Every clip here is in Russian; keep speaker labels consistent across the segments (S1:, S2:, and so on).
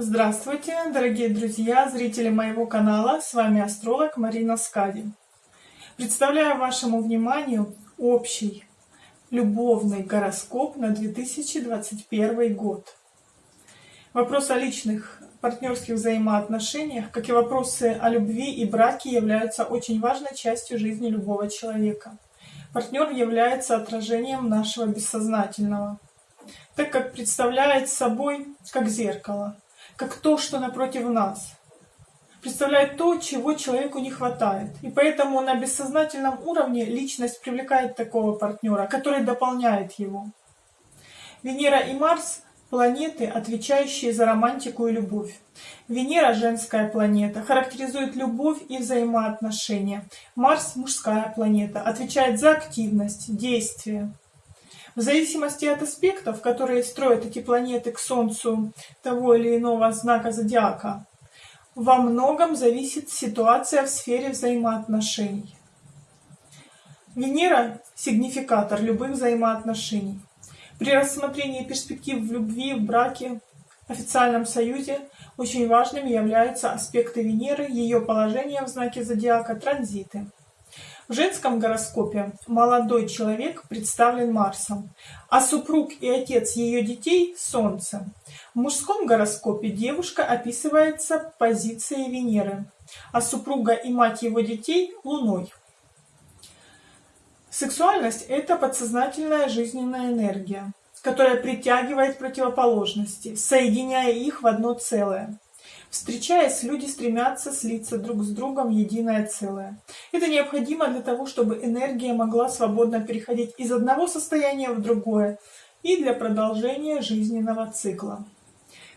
S1: Здравствуйте, дорогие друзья, зрители моего канала. С вами астролог Марина Скади. Представляю вашему вниманию общий любовный гороскоп на 2021 год. Вопрос о личных партнерских взаимоотношениях, как и вопросы о любви и браке, являются очень важной частью жизни любого человека. Партнер является отражением нашего бессознательного, так как представляет собой как зеркало, как то, что напротив нас. Представляет то, чего человеку не хватает. И поэтому на бессознательном уровне личность привлекает такого партнера, который дополняет его. Венера и Марс – планеты, отвечающие за романтику и любовь. Венера – женская планета, характеризует любовь и взаимоотношения. Марс – мужская планета, отвечает за активность, действие. В зависимости от аспектов, которые строят эти планеты к Солнцу того или иного знака зодиака, во многом зависит ситуация в сфере взаимоотношений. Венера – сигнификатор любых взаимоотношений. При рассмотрении перспектив в любви, в браке, официальном союзе очень важными являются аспекты Венеры, ее положение в знаке зодиака, транзиты. В женском гороскопе молодой человек представлен Марсом, а супруг и отец ее детей – Солнцем. В мужском гороскопе девушка описывается позицией Венеры, а супруга и мать его детей – Луной. Сексуальность – это подсознательная жизненная энергия, которая притягивает противоположности, соединяя их в одно целое. Встречаясь, люди стремятся слиться друг с другом в единое целое. Это необходимо для того, чтобы энергия могла свободно переходить из одного состояния в другое и для продолжения жизненного цикла.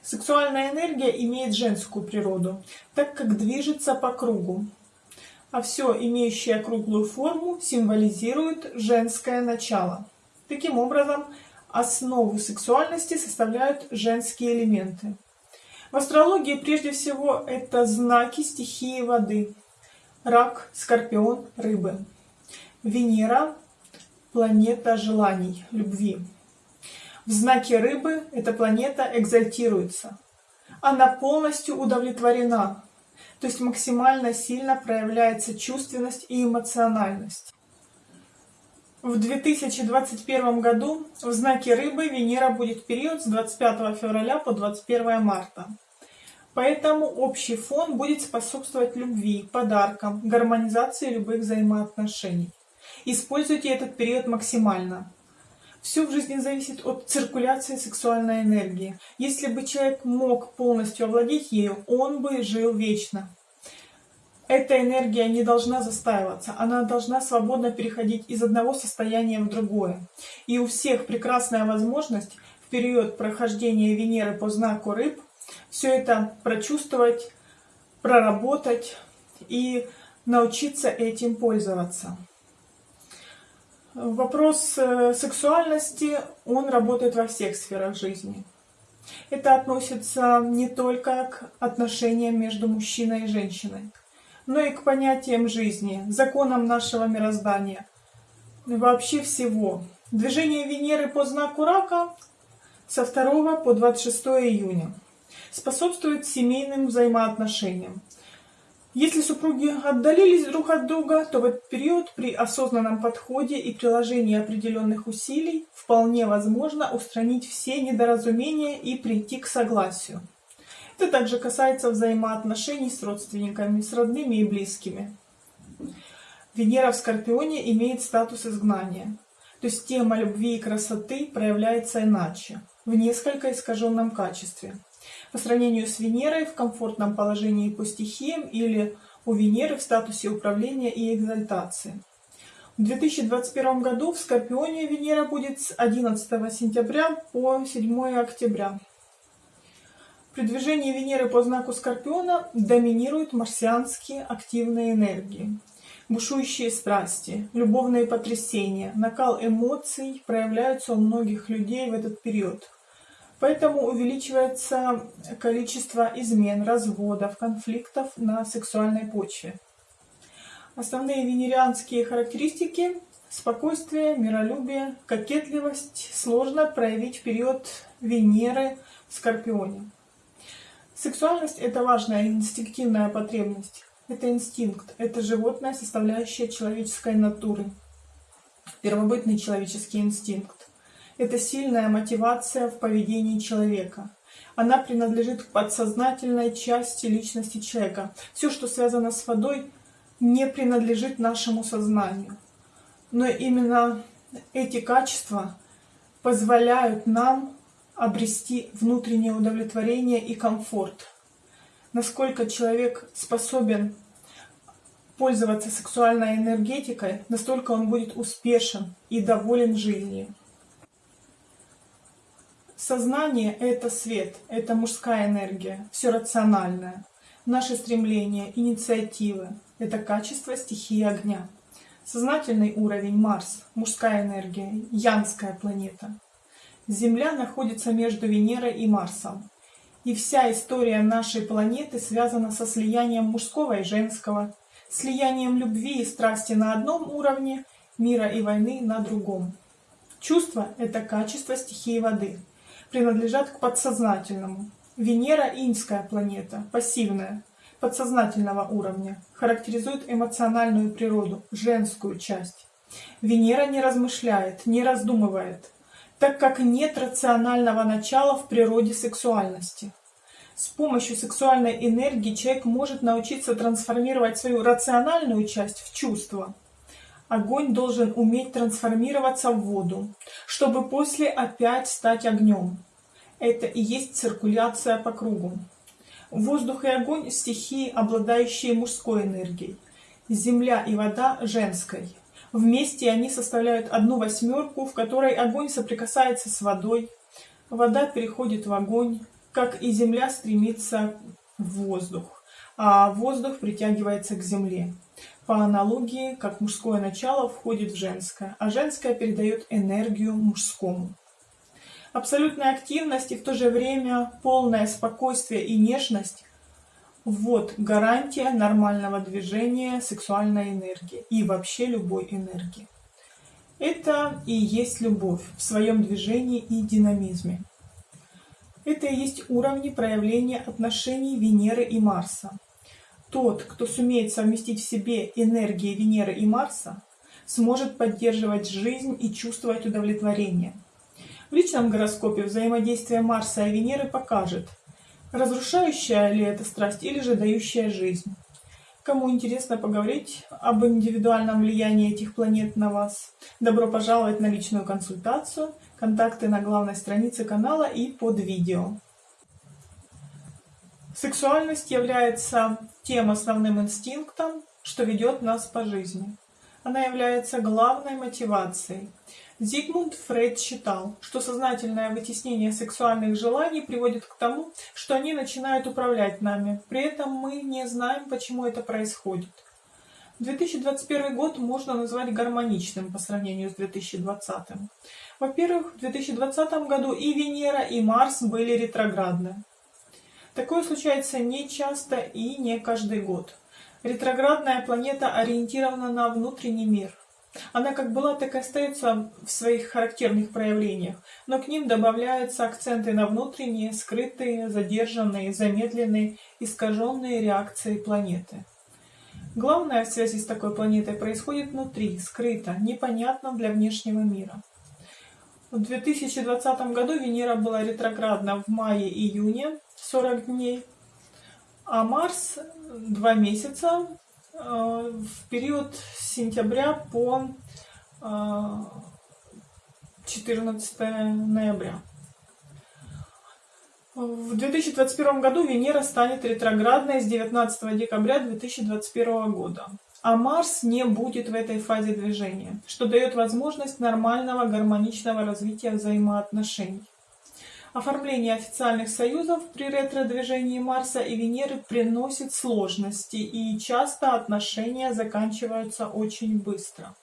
S1: Сексуальная энергия имеет женскую природу, так как движется по кругу, а все, имеющее круглую форму, символизирует женское начало. Таким образом, основу сексуальности составляют женские элементы. В астрологии прежде всего это знаки стихии воды. Рак, Скорпион, Рыбы. Венера – планета желаний, любви. В знаке Рыбы эта планета экзальтируется. Она полностью удовлетворена, то есть максимально сильно проявляется чувственность и эмоциональность. В 2021 году в знаке Рыбы Венера будет период с 25 февраля по 21 марта. Поэтому общий фон будет способствовать любви, подаркам, гармонизации любых взаимоотношений. Используйте этот период максимально. Все в жизни зависит от циркуляции сексуальной энергии. Если бы человек мог полностью овладеть ею, он бы жил вечно. Эта энергия не должна застаиваться, она должна свободно переходить из одного состояния в другое. И у всех прекрасная возможность в период прохождения Венеры по знаку рыб все это прочувствовать, проработать и научиться этим пользоваться. Вопрос э, сексуальности, он работает во всех сферах жизни. Это относится не только к отношениям между мужчиной и женщиной но и к понятиям жизни, законам нашего мироздания, вообще всего. Движение Венеры по знаку Рака со 2 по 26 июня способствует семейным взаимоотношениям. Если супруги отдалились друг от друга, то в этот период при осознанном подходе и приложении определенных усилий вполне возможно устранить все недоразумения и прийти к согласию. Это также касается взаимоотношений с родственниками, с родными и близкими. Венера в Скорпионе имеет статус изгнания. То есть тема любви и красоты проявляется иначе, в несколько искаженном качестве. По сравнению с Венерой в комфортном положении по стихиям или у Венеры в статусе управления и экзальтации. В 2021 году в Скорпионе Венера будет с 11 сентября по 7 октября. При движении Венеры по знаку Скорпиона доминируют марсианские активные энергии. Бушующие страсти, любовные потрясения, накал эмоций проявляются у многих людей в этот период. Поэтому увеличивается количество измен, разводов, конфликтов на сексуальной почве. Основные венерианские характеристики – спокойствие, миролюбие, кокетливость – сложно проявить в период Венеры в Скорпионе. Сексуальность – это важная инстинктивная потребность. Это инстинкт, это животная составляющая человеческой натуры. Первобытный человеческий инстинкт. Это сильная мотивация в поведении человека. Она принадлежит к подсознательной части личности человека. Все, что связано с водой, не принадлежит нашему сознанию. Но именно эти качества позволяют нам обрести внутреннее удовлетворение и комфорт. Насколько человек способен пользоваться сексуальной энергетикой, настолько он будет успешен и доволен жизнью. Сознание — это свет, это мужская энергия, все рациональное. Наши стремления, инициативы — это качество стихии огня. Сознательный уровень — Марс, мужская энергия, янская планета. Земля находится между Венерой и Марсом. И вся история нашей планеты связана со слиянием мужского и женского, слиянием любви и страсти на одном уровне, мира и войны на другом. Чувство – это качество стихии воды, принадлежат к подсознательному. Венера – инская планета, пассивная, подсознательного уровня, характеризует эмоциональную природу, женскую часть. Венера не размышляет, не раздумывает, так как нет рационального начала в природе сексуальности. С помощью сексуальной энергии человек может научиться трансформировать свою рациональную часть в чувство. Огонь должен уметь трансформироваться в воду, чтобы после опять стать огнем. Это и есть циркуляция по кругу. Воздух и огонь – стихии, обладающие мужской энергией. Земля и вода – женской. Вместе они составляют одну восьмерку, в которой огонь соприкасается с водой, вода переходит в огонь, как и Земля стремится в воздух, а воздух притягивается к Земле. По аналогии, как мужское начало входит в женское, а женское передает энергию мужскому. Абсолютная активность и в то же время полное спокойствие и нежность – вот гарантия нормального движения сексуальной энергии и вообще любой энергии. Это и есть любовь в своем движении и динамизме. Это и есть уровни проявления отношений Венеры и Марса. Тот, кто сумеет совместить в себе энергии Венеры и Марса, сможет поддерживать жизнь и чувствовать удовлетворение. В личном гороскопе взаимодействие Марса и Венеры покажет, разрушающая ли это страсть или же дающая жизнь. Кому интересно поговорить об индивидуальном влиянии этих планет на вас, добро пожаловать на личную консультацию. Контакты на главной странице канала и под видео. Сексуальность является тем основным инстинктом, что ведет нас по жизни. Она является главной мотивацией. Зигмунд Фрейд считал, что сознательное вытеснение сексуальных желаний приводит к тому, что они начинают управлять нами. При этом мы не знаем, почему это происходит. 2021 год можно назвать гармоничным по сравнению с 2020. Во-первых, в 2020 году и Венера, и Марс были ретроградны. Такое случается не часто и не каждый год. Ретроградная планета ориентирована на внутренний мир. Она как была, так и остается в своих характерных проявлениях, но к ним добавляются акценты на внутренние, скрытые, задержанные, замедленные, искаженные реакции планеты. Главное в связи с такой планетой происходит внутри, скрыто, непонятно для внешнего мира. В 2020 году Венера была ретроградна в мае-июне 40 дней, а Марс 2 месяца э, в период с сентября по 14 э, ноября. В 2021 году Венера станет ретроградной с 19 декабря 2021 года а Марс не будет в этой фазе движения, что дает возможность нормального гармоничного развития взаимоотношений. Оформление официальных союзов при ретро-движении Марса и Венеры приносит сложности, и часто отношения заканчиваются очень быстро.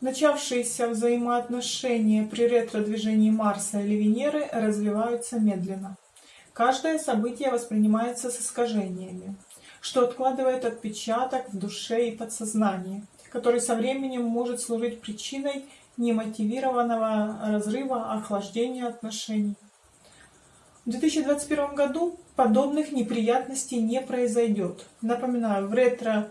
S1: Начавшиеся взаимоотношения при ретро-движении Марса или Венеры развиваются медленно. Каждое событие воспринимается с искажениями что откладывает отпечаток в душе и подсознании, который со временем может служить причиной немотивированного разрыва, охлаждения отношений. В 2021 году подобных неприятностей не произойдет. Напоминаю, в ретро,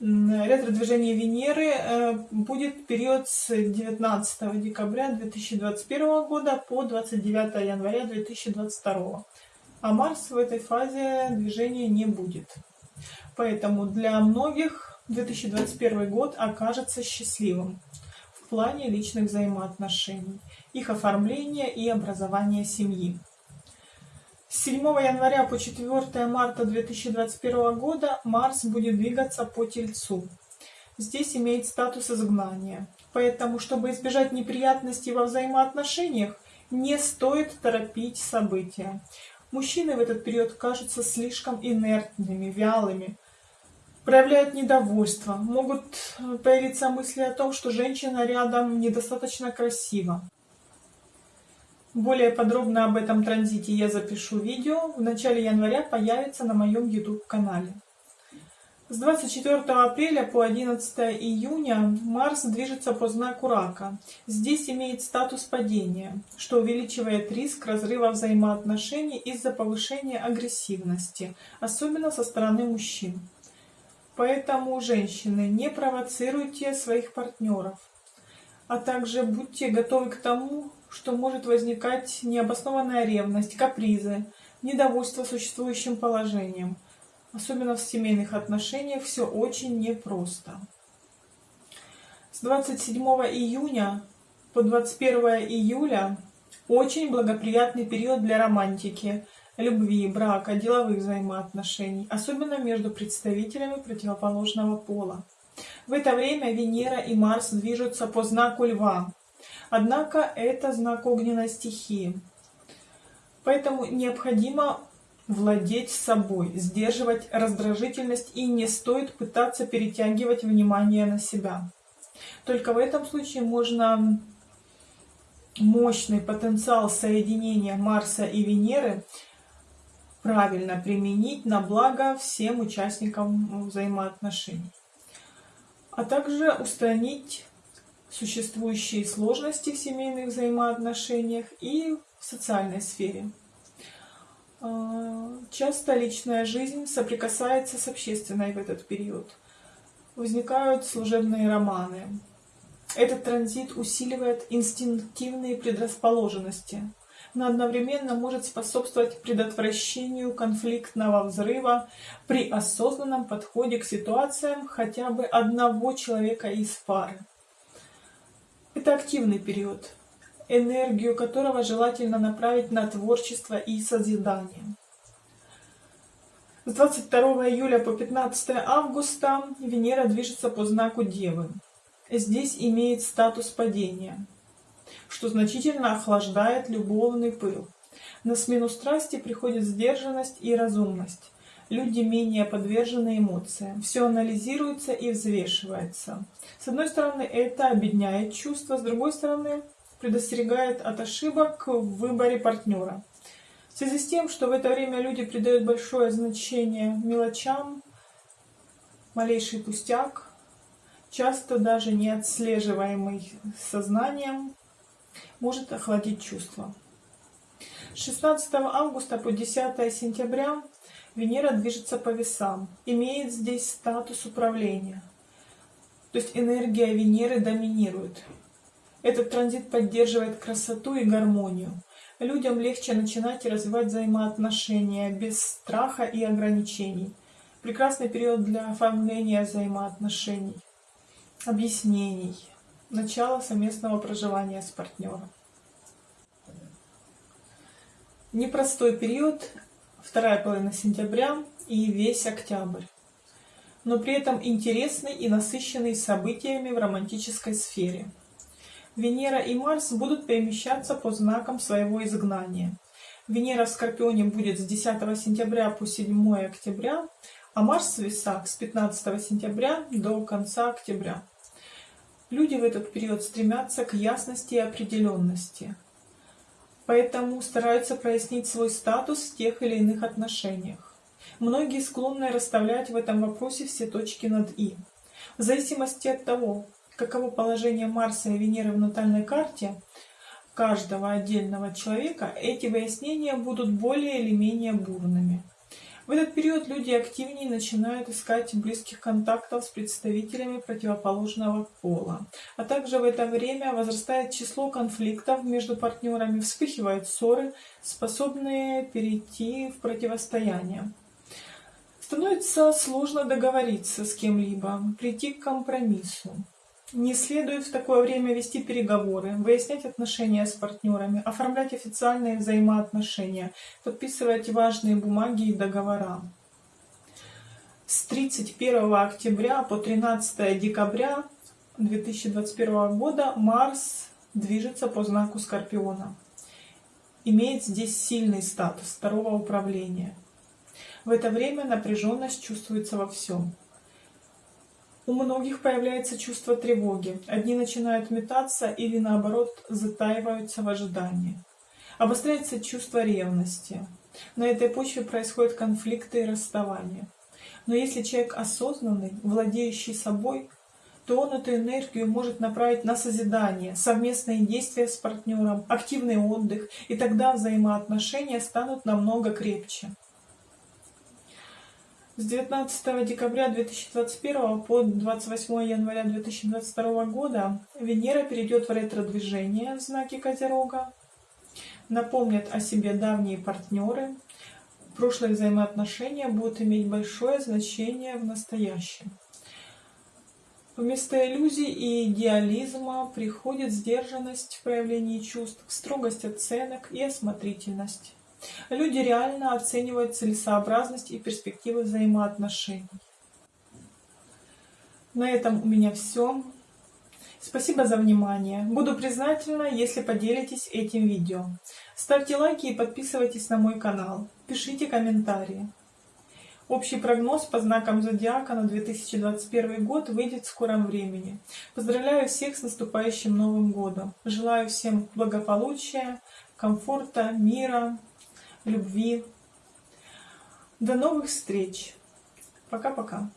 S1: ретро-движении Венеры э, будет период с 19 декабря 2021 года по 29 января 2022. А Марс в этой фазе движения не будет. Поэтому для многих 2021 год окажется счастливым в плане личных взаимоотношений, их оформления и образования семьи. С 7 января по 4 марта 2021 года Марс будет двигаться по Тельцу. Здесь имеет статус изгнания. Поэтому, чтобы избежать неприятностей во взаимоотношениях, не стоит торопить события. Мужчины в этот период кажутся слишком инертными, вялыми, проявляют недовольство, могут появиться мысли о том, что женщина рядом недостаточно красива. Более подробно об этом транзите я запишу видео. В начале января появится на моем YouTube канале. С 24 апреля по 11 июня Марс движется по знаку Рака. Здесь имеет статус падения, что увеличивает риск разрыва взаимоотношений из-за повышения агрессивности, особенно со стороны мужчин. Поэтому, женщины, не провоцируйте своих партнеров, а также будьте готовы к тому, что может возникать необоснованная ревность, капризы, недовольство существующим положением. Особенно в семейных отношениях все очень непросто. С 27 июня по 21 июля очень благоприятный период для романтики, любви, брака, деловых взаимоотношений, особенно между представителями противоположного пола. В это время Венера и Марс движутся по знаку Льва, Однако это знак огненной стихии. Поэтому необходимо владеть собой, сдерживать раздражительность и не стоит пытаться перетягивать внимание на себя. Только в этом случае можно мощный потенциал соединения Марса и Венеры правильно применить на благо всем участникам взаимоотношений, а также устранить существующие сложности в семейных взаимоотношениях и в социальной сфере. А, часто личная жизнь соприкасается с общественной в этот период. Возникают служебные романы. Этот транзит усиливает инстинктивные предрасположенности, но одновременно может способствовать предотвращению конфликтного взрыва при осознанном подходе к ситуациям хотя бы одного человека из пары. Это активный период, энергию которого желательно направить на творчество и созидание. С 22 июля по 15 августа Венера движется по знаку Девы. Здесь имеет статус падения, что значительно охлаждает любовный пыл. На смену страсти приходит сдержанность и разумность люди менее подвержены эмоциям. Все анализируется и взвешивается. С одной стороны, это объединяет чувства, с другой стороны, предостерегает от ошибок в выборе партнера. В связи с тем, что в это время люди придают большое значение мелочам, малейший пустяк, часто даже не отслеживаемый сознанием, может охладить чувства. С 16 августа по 10 сентября Венера движется по весам, имеет здесь статус управления. То есть энергия Венеры доминирует. Этот транзит поддерживает красоту и гармонию. Людям легче начинать и развивать взаимоотношения без страха и ограничений. Прекрасный период для оформления взаимоотношений, объяснений, начала совместного проживания с партнером. Непростой период вторая половина сентября и весь октябрь. Но при этом интересный и насыщенный событиями в романтической сфере. Венера и Марс будут перемещаться по знакам своего изгнания. Венера в Скорпионе будет с 10 сентября по 7 октября, а Марс в Весах с 15 сентября до конца октября. Люди в этот период стремятся к ясности и определенности – поэтому стараются прояснить свой статус в тех или иных отношениях. Многие склонны расставлять в этом вопросе все точки над «и». В зависимости от того, каково положение Марса и Венеры в натальной карте, каждого отдельного человека, эти выяснения будут более или менее бурными. В этот период люди активнее начинают искать близких контактов с представителями противоположного пола. А также в это время возрастает число конфликтов между партнерами, вспыхивают ссоры, способные перейти в противостояние. Становится сложно договориться с кем-либо, прийти к компромиссу. Не следует в такое время вести переговоры, выяснять отношения с партнерами, оформлять официальные взаимоотношения, подписывать важные бумаги и договора. С 31 октября по 13 декабря 2021 года Марс движется по знаку Скорпиона. Имеет здесь сильный статус второго управления. В это время напряженность чувствуется во всем. У многих появляется чувство тревоги. Одни начинают метаться или наоборот затаиваются в ожидании. Обостряется чувство ревности. На этой почве происходят конфликты и расставания. Но если человек осознанный, владеющий собой, то он эту энергию может направить на созидание, совместные действия с партнером, активный отдых, и тогда взаимоотношения станут намного крепче. С 19 декабря 2021 по 28 января 2022 года Венера перейдет в ретро-движение в знаке Козерога. Напомнят о себе давние партнеры. Прошлые взаимоотношения будут иметь большое значение в настоящем. Вместо иллюзий и идеализма приходит сдержанность в проявлении чувств, строгость оценок и осмотрительность. Люди реально оценивают целесообразность и перспективы взаимоотношений. На этом у меня все. Спасибо за внимание. Буду признательна, если поделитесь этим видео. Ставьте лайки и подписывайтесь на мой канал. Пишите комментарии. Общий прогноз по знакам зодиака на 2021 год выйдет в скором времени. Поздравляю всех с наступающим Новым годом. Желаю всем благополучия, комфорта, мира, любви. До новых встреч. Пока-пока.